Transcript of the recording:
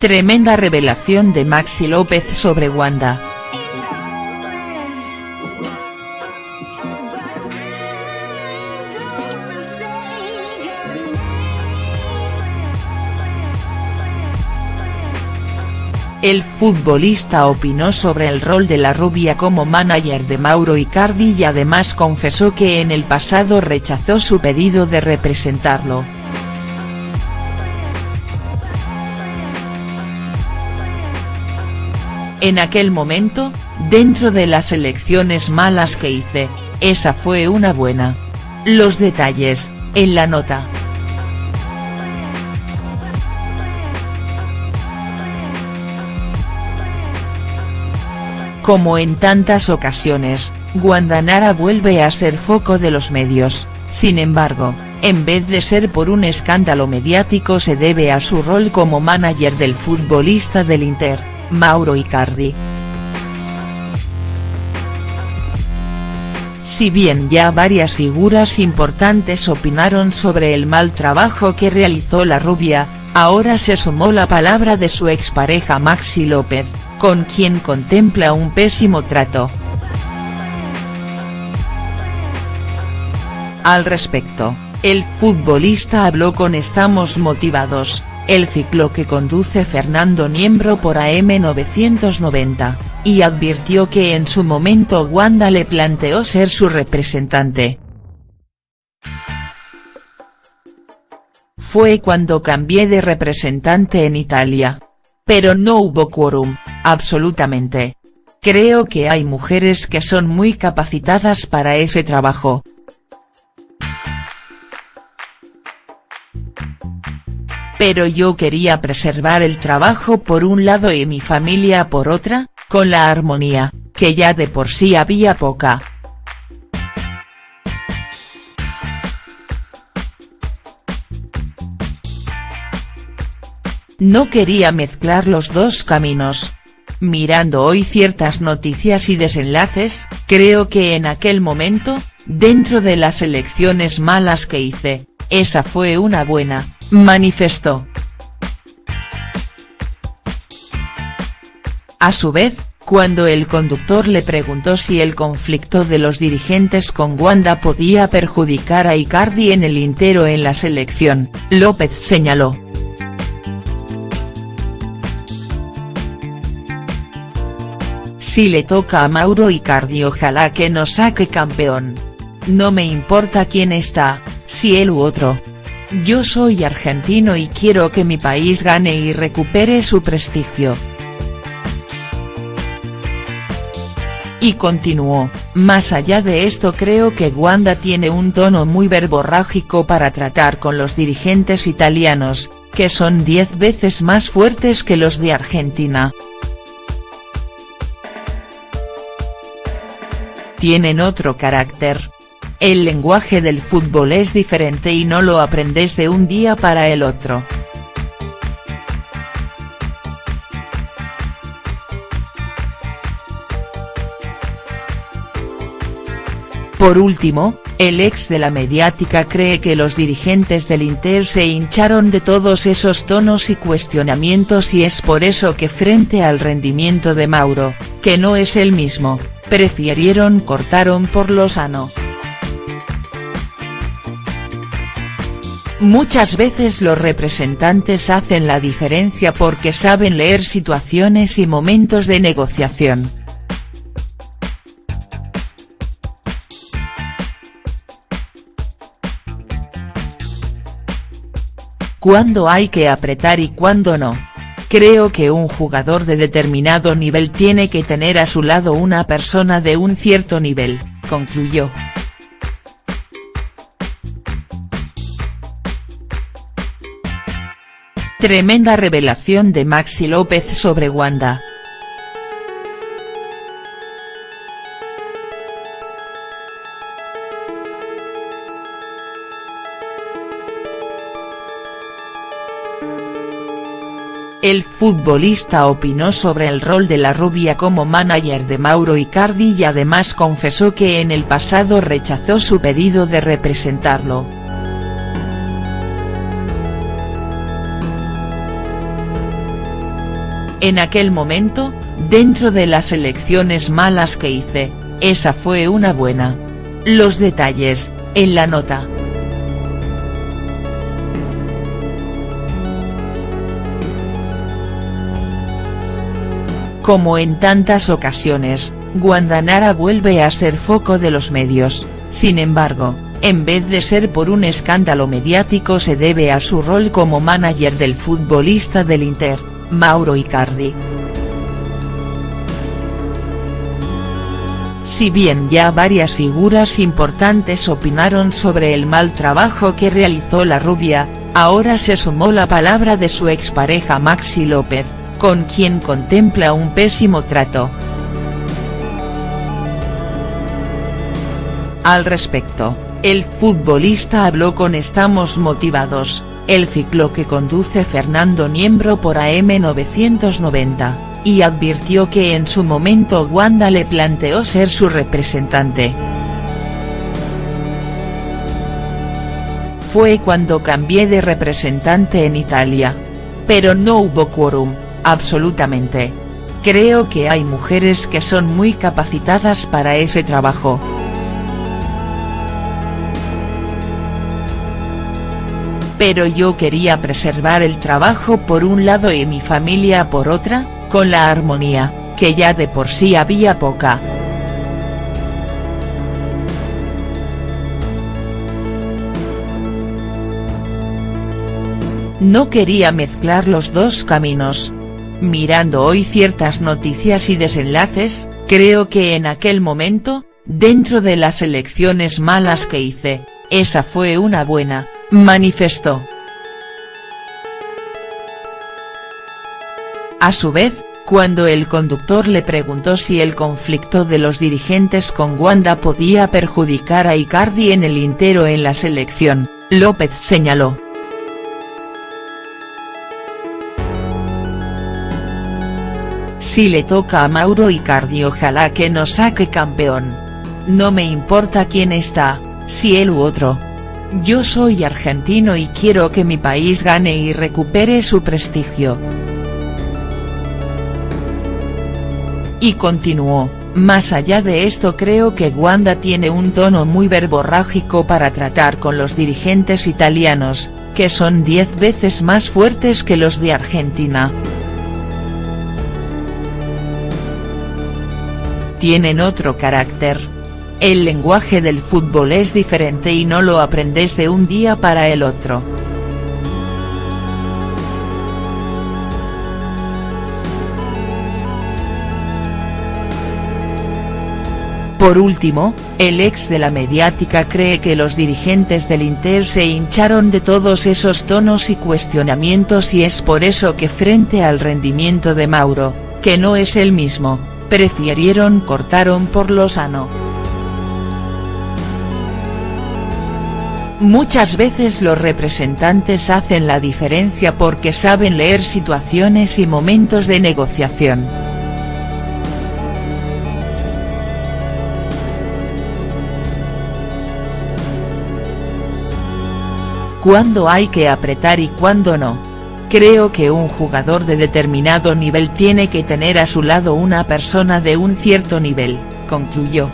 Tremenda revelación de Maxi López sobre Wanda. El futbolista opinó sobre el rol de la rubia como manager de Mauro Icardi y además confesó que en el pasado rechazó su pedido de representarlo. En aquel momento, dentro de las elecciones malas que hice, esa fue una buena. Los detalles, en la nota. Como en tantas ocasiones, Guandanara vuelve a ser foco de los medios, sin embargo, en vez de ser por un escándalo mediático se debe a su rol como manager del futbolista del Inter, Mauro Icardi. Si bien ya varias figuras importantes opinaron sobre el mal trabajo que realizó la rubia, ahora se sumó la palabra de su expareja Maxi López, con quien contempla un pésimo trato. Al respecto, el futbolista habló con Estamos Motivados, el ciclo que conduce Fernando Niembro por AM990, y advirtió que en su momento Wanda le planteó ser su representante. Fue cuando cambié de representante en Italia. Pero no hubo quórum, absolutamente. Creo que hay mujeres que son muy capacitadas para ese trabajo. Pero yo quería preservar el trabajo por un lado y mi familia por otra, con la armonía, que ya de por sí había poca. No quería mezclar los dos caminos. Mirando hoy ciertas noticias y desenlaces, creo que en aquel momento, dentro de las elecciones malas que hice, esa fue una buena, manifestó. A su vez, cuando el conductor le preguntó si el conflicto de los dirigentes con Wanda podía perjudicar a Icardi en el intero en la selección, López señaló. Si le toca a Mauro Icardi ojalá que nos saque campeón. No me importa quién está, si él u otro. Yo soy argentino y quiero que mi país gane y recupere su prestigio. Y continuó, más allá de esto creo que Wanda tiene un tono muy verborrágico para tratar con los dirigentes italianos, que son diez veces más fuertes que los de Argentina. tienen otro carácter. El lenguaje del fútbol es diferente y no lo aprendes de un día para el otro. Por último, el ex de la mediática cree que los dirigentes del Inter se hincharon de todos esos tonos y cuestionamientos y es por eso que frente al rendimiento de Mauro, que no es el mismo, prefirieron cortaron por lo sano. Muchas veces los representantes hacen la diferencia porque saben leer situaciones y momentos de negociación. Cuándo hay que apretar y cuándo no. Creo que un jugador de determinado nivel tiene que tener a su lado una persona de un cierto nivel, concluyó. Tremenda revelación de Maxi López sobre Wanda. El futbolista opinó sobre el rol de la rubia como manager de Mauro Icardi y además confesó que en el pasado rechazó su pedido de representarlo. En aquel momento, dentro de las elecciones malas que hice, esa fue una buena. Los detalles, en la nota. Como en tantas ocasiones, Guandanara vuelve a ser foco de los medios, sin embargo, en vez de ser por un escándalo mediático se debe a su rol como manager del futbolista del Inter, Mauro Icardi. Si bien ya varias figuras importantes opinaron sobre el mal trabajo que realizó la rubia, ahora se sumó la palabra de su expareja Maxi López, con quien contempla un pésimo trato. Al respecto, el futbolista habló con Estamos Motivados, el ciclo que conduce Fernando Niembro por AM990, y advirtió que en su momento Wanda le planteó ser su representante. Fue cuando cambié de representante en Italia. Pero no hubo quórum absolutamente. Creo que hay mujeres que son muy capacitadas para ese trabajo. Pero yo quería preservar el trabajo por un lado y mi familia por otra, con la armonía, que ya de por sí había poca. No quería mezclar los dos caminos, Mirando hoy ciertas noticias y desenlaces, creo que en aquel momento, dentro de las elecciones malas que hice, esa fue una buena, manifestó. A su vez, cuando el conductor le preguntó si el conflicto de los dirigentes con Wanda podía perjudicar a Icardi en el intero en la selección, López señaló. Si le toca a Mauro Icardi ojalá que nos saque campeón. No me importa quién está, si él u otro. Yo soy argentino y quiero que mi país gane y recupere su prestigio. Y continuó, más allá de esto creo que Wanda tiene un tono muy verborrágico para tratar con los dirigentes italianos, que son diez veces más fuertes que los de Argentina. tienen otro carácter. El lenguaje del fútbol es diferente y no lo aprendes de un día para el otro. Por último, el ex de la mediática cree que los dirigentes del Inter se hincharon de todos esos tonos y cuestionamientos y es por eso que frente al rendimiento de Mauro, que no es el mismo, prefirieron cortaron por lo sano. Muchas veces los representantes hacen la diferencia porque saben leer situaciones y momentos de negociación. Cuándo hay que apretar y cuándo no. Creo que un jugador de determinado nivel tiene que tener a su lado una persona de un cierto nivel, concluyó.